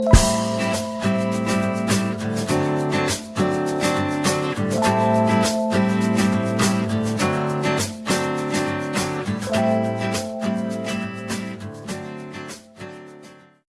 Bye.